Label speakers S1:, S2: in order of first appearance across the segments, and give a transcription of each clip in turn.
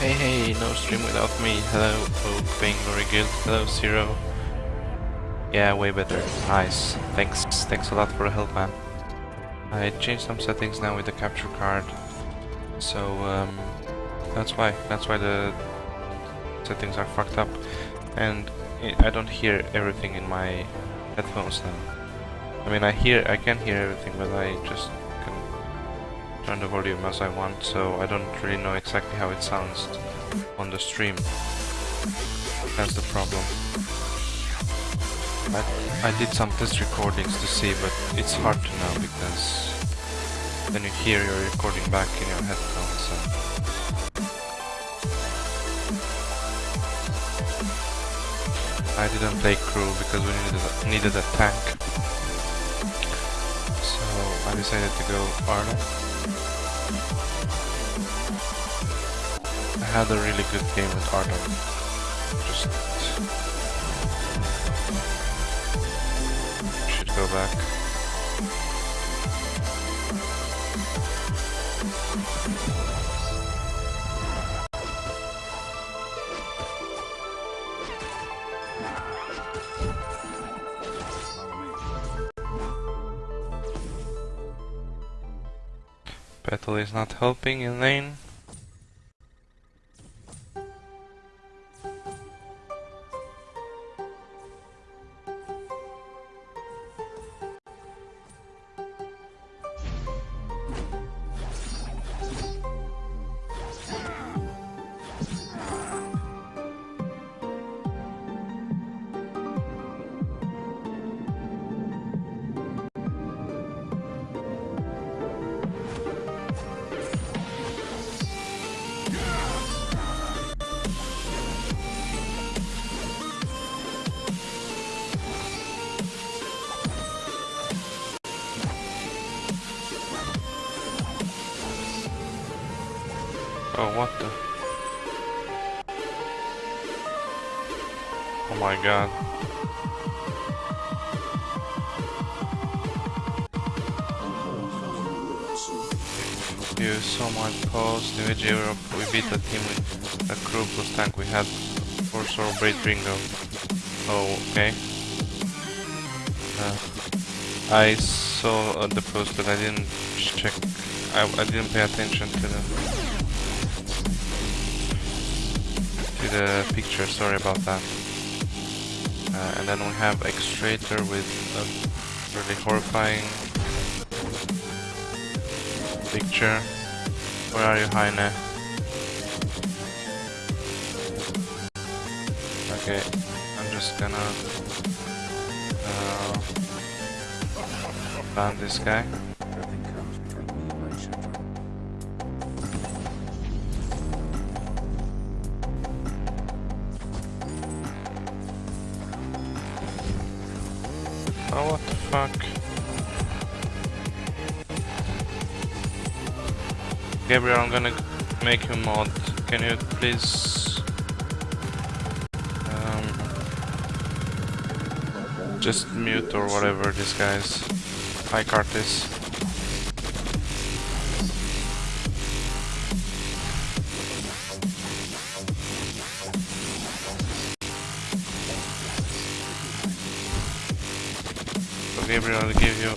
S1: Hey hey, no stream without me. Hello, Oak, very good. Hello, Zero. Yeah, way better. Nice. Thanks. Thanks a lot for the help, man. I changed some settings now with the capture card. So, um, that's why. That's why the settings are fucked up. And I don't hear everything in my headphones now. I mean, I hear, I can hear everything, but I just turn the volume as I want, so I don't really know exactly how it sounds on the stream. That's the problem. I, I did some test recordings to see, but it's hard to know because then you hear your recording back in your headphones. So. I didn't play Krul because we needed a, needed a tank. So I decided to go Arno. Had a really good game with Arno. Just should go back. Petal is not helping in lane. Oh, what the? Oh my god. You saw my post, New Europe, we beat a team with a Krul plus tank we had Force or Braid Ringo. Oh, okay. Uh, I saw uh, the post but I didn't check, I, I didn't pay attention to the the picture, sorry about that. Uh, and then we have Extrator with a really horrifying picture. Where are you, Heine? Okay, I'm just gonna uh, ban this guy. Fuck? Gabriel, I'm gonna make you mod. Can you please... Um, just mute or whatever this guy's high card I'll give you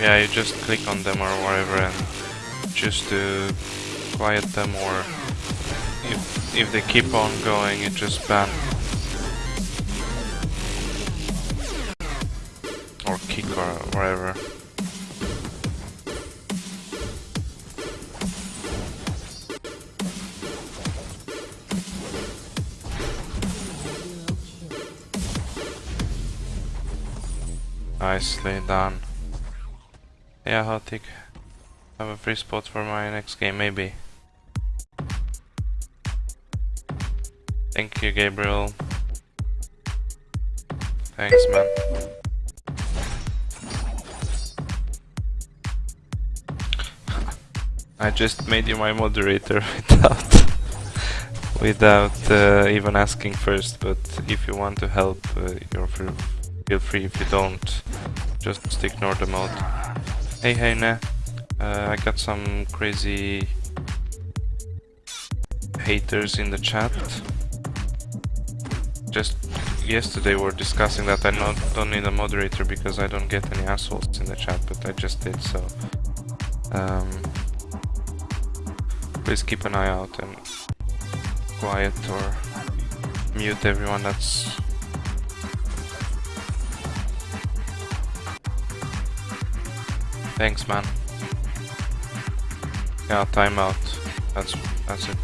S1: Yeah, you just click on them or whatever and choose to quiet them or if if they keep on going you just ban. Or kick or whatever. Nicely done. Yeah, Hotik. Have a free spot for my next game, maybe. Thank you, Gabriel. Thanks, man. I just made you my moderator without without uh, even asking first. But if you want to help, uh, you're free, feel free. If you don't, just ignore the mode. Hey, hey, nah. Uh, I got some crazy haters in the chat. Just yesterday we were discussing that I not, don't need a moderator because I don't get any assholes in the chat, but I just did so. Um, please keep an eye out and quiet or mute everyone that's Thanks man. Yeah, timeout. That's that's it.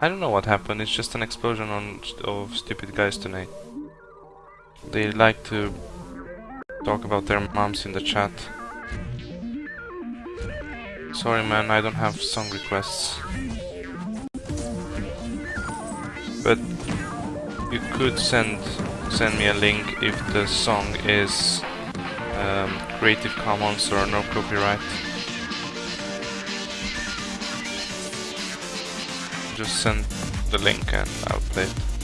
S1: I don't know what happened, it's just an explosion on, of stupid guys tonight. They like to talk about their moms in the chat. Sorry man, I don't have song requests. But you could send send me a link if the song is um, Creative Commons or no copyright. just send the link and I'll play it.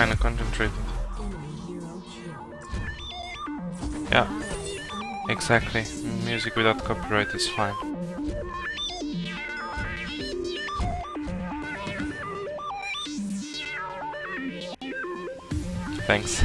S1: Kinda concentrated. Yeah, exactly. Music without copyright is fine. Thanks.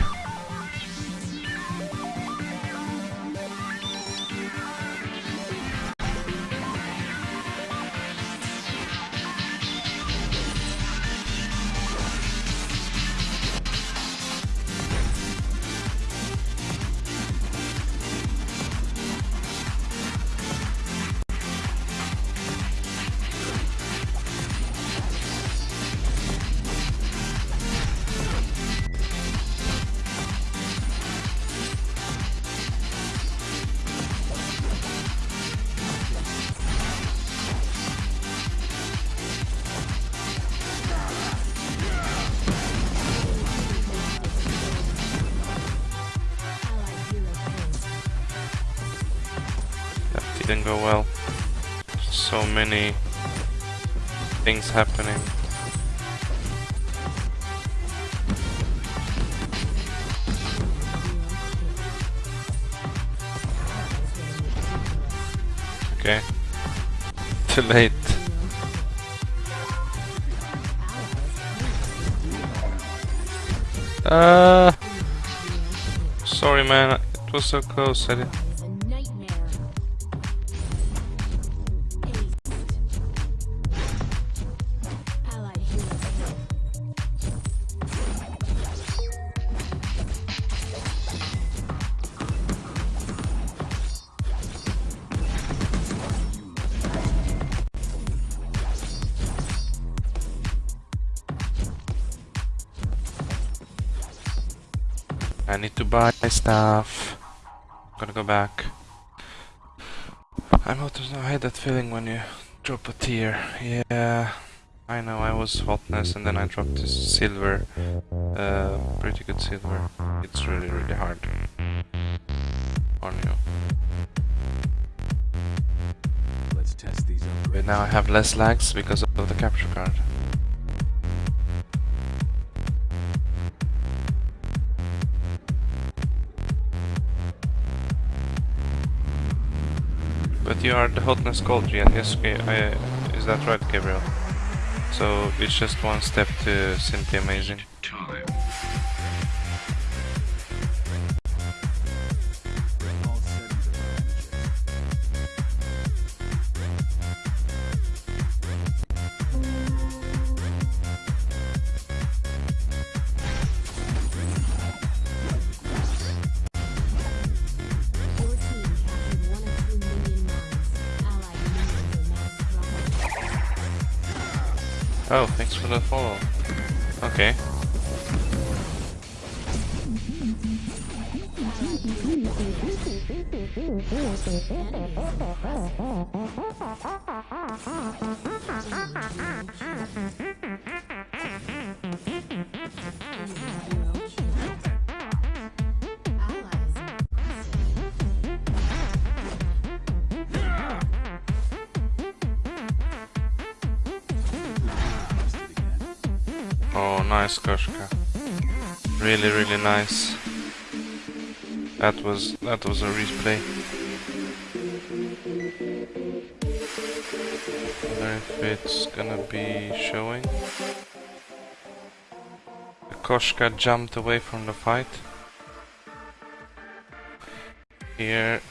S1: Didn't go well. So many things happening. Okay. Too late. Uh, sorry man, it was so close. I didn't buy stuff. I'm gonna go back. I'm out of I had that feeling when you drop a tear. Yeah, I know, I was hotness and then I dropped this silver. Uh, pretty good silver. It's really, really hard on you. Let's test these but now I have less lags because of the capture card. You are the hotness gold, yes, okay, I, is that right, Gabriel? So it's just one step to simply amazing. Oh, thanks for the follow. Okay. Oh, nice Koshka. Really, really nice. That was that was a replay. Wonder if it's gonna be showing. Koshka jumped away from the fight. Here,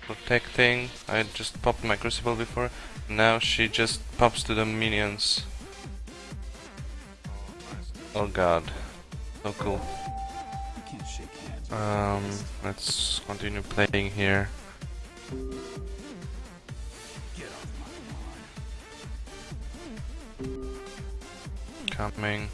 S1: protecting. I just popped my crucible before. Now she just pops to the minions. Oh god. So cool. Um, let's continue playing here. Coming.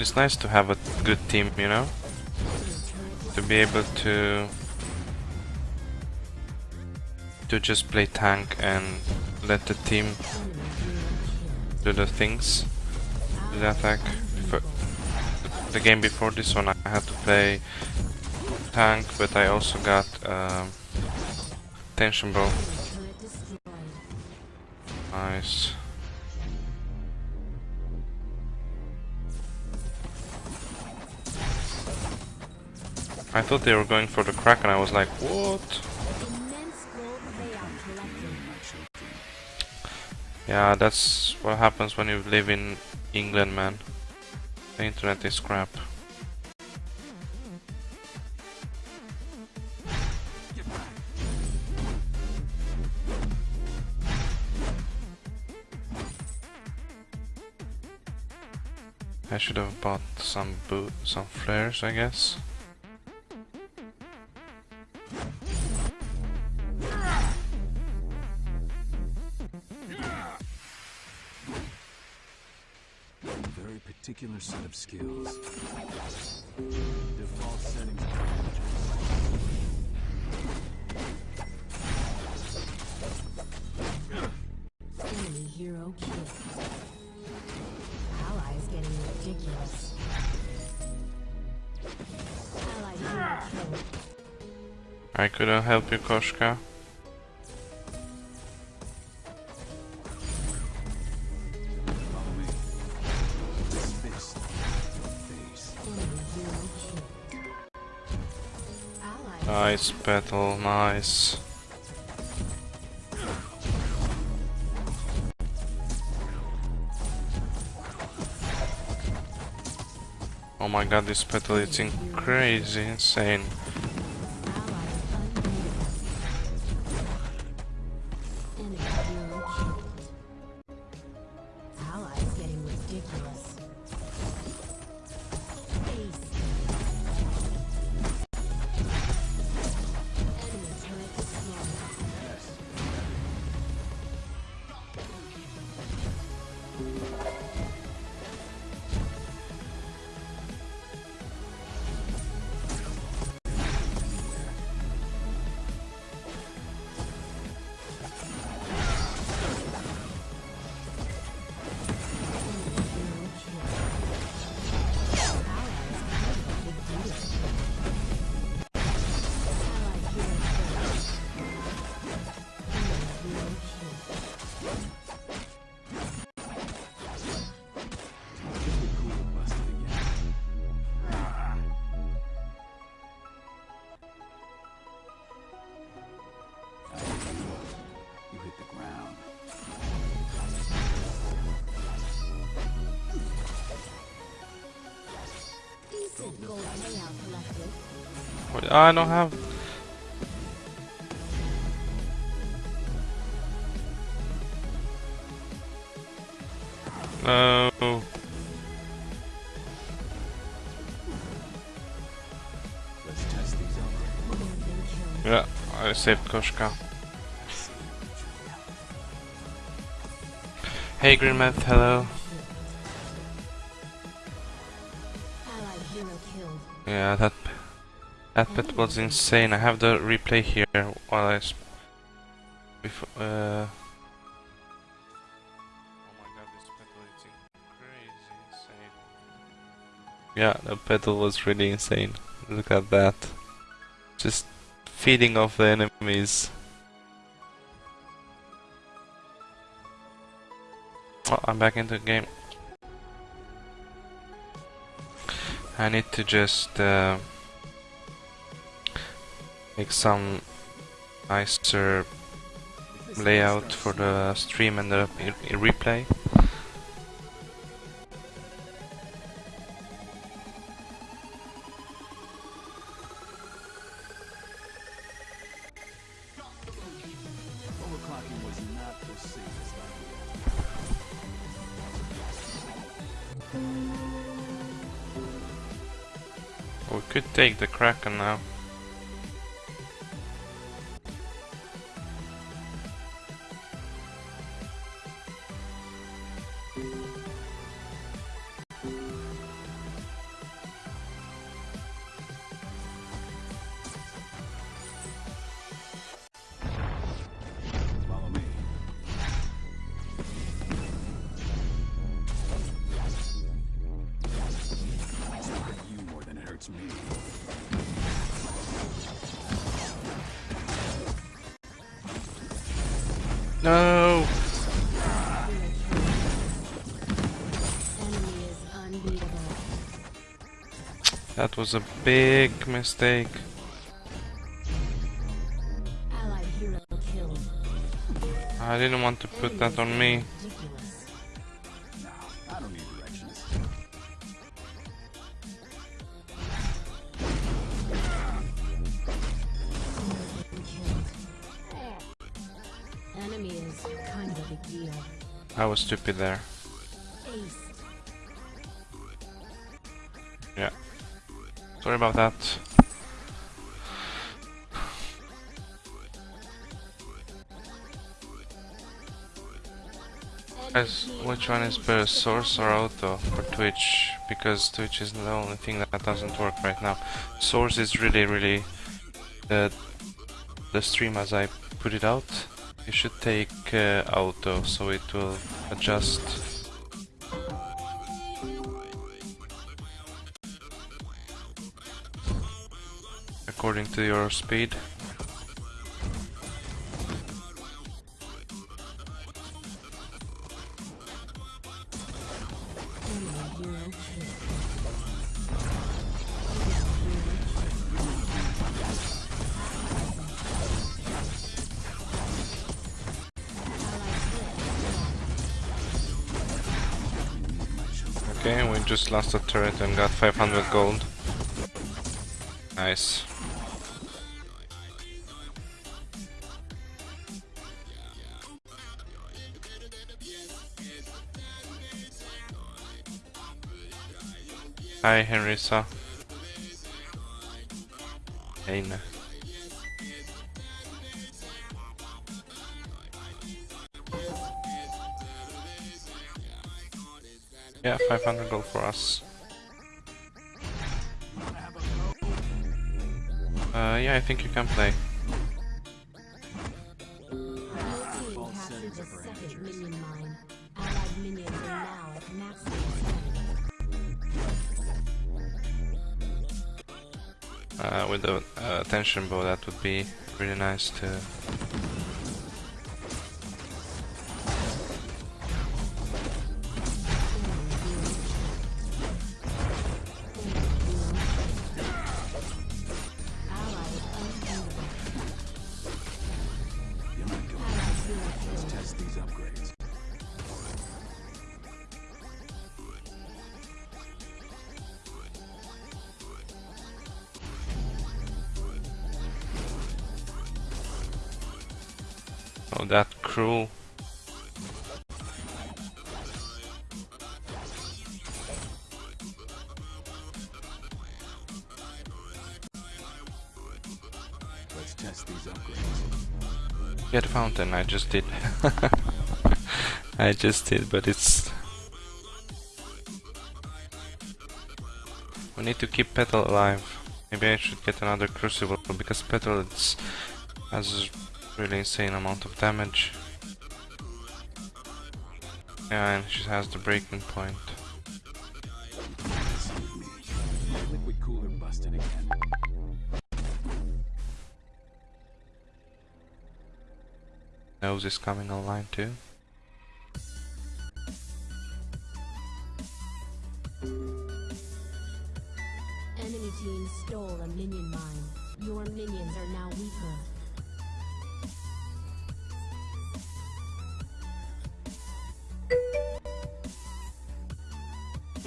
S1: It's nice to have a good team, you know? To be able to to just play tank and let the team do the things, do the attack. Before, the game before this one I had to play tank, but I also got um, tension bow. Nice. I thought they were going for the crack and I was like, what? Yeah, that's what happens when you live in England, man. The internet is crap. I should have bought some boot, some flares, I guess.
S2: Particular set of skills. Default settings of our energy.
S3: Enemy hero killed. Allies getting ridiculous. Allied hero killed.
S1: I couldn't help you, Koshka. Nice battle, nice. Oh my god, this battle is crazy, insane. I don't have. No. Yeah, I saved Koshka. Hey Greenmouth, hello. That pet was insane. I have the replay here while I. Sp- before, uh. Oh my god, this Petal is insane. Yeah, the Petal was really insane. Look at that. Just feeding off the enemies. Oh, I'm back into the game. I need to just uh, make some nicer layout for the stream and the replay. We could take the Kraken now.
S3: Unbeatable.
S1: That was a big mistake.
S3: Allied hero killed.
S1: I didn't want to put that on me.
S2: I
S1: was stupid directions. Sorry about that. Guys, which one is better, Source or Auto for Twitch? Because Twitch is the only thing that doesn't work right now. Source is really, really the the stream as I put it out. You should take uh, Auto so it will adjust. According to your speed. Okay, we just lost a turret and got 500 gold. Nice. Hi, Henrisa. Hein. Yeah, 500 gold for us. Uh, yeah, I think you can play. With the uh, tension bow, that would be really nice to.
S2: Test these upgrades.
S1: Get fountain, I just did. I just did, but it's... We need to keep Petal alive. Maybe I should get another Crucible, because Petal it's, has a really insane amount of damage. Yeah, and she has the breaking point. Nose is coming online too.
S3: Enemy team stole a minion mine. Your minions are now weaker.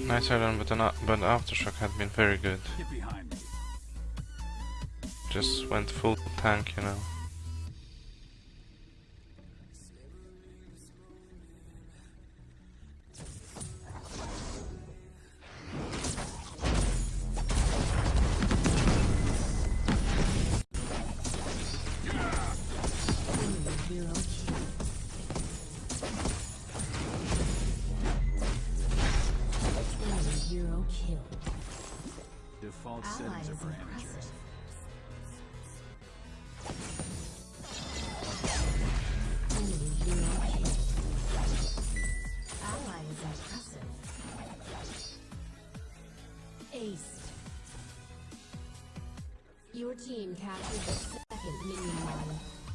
S1: Nice run, but, an, but Aftershock had been very good.
S2: Get behind me.
S1: Just went full tank, you know.
S3: Captured the second minion.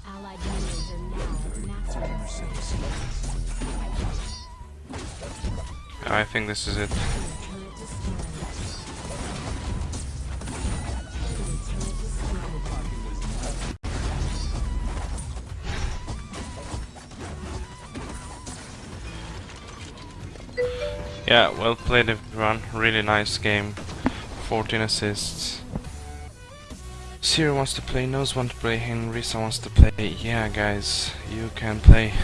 S3: Allied minions are now strength.
S1: I think this is it. Yeah, well played everyone. Really nice game. 14 assists. Zero wants to play, Nose wants to play, Henrisa wants to play. Yeah, guys, you can play.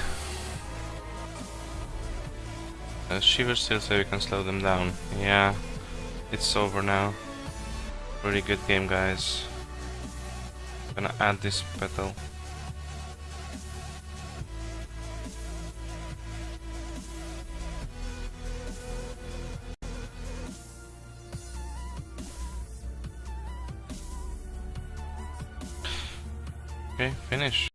S1: Uh, Shiver still say we can slow them down. Yeah, it's over now. Really good game, guys. Gonna add this petal. Finish.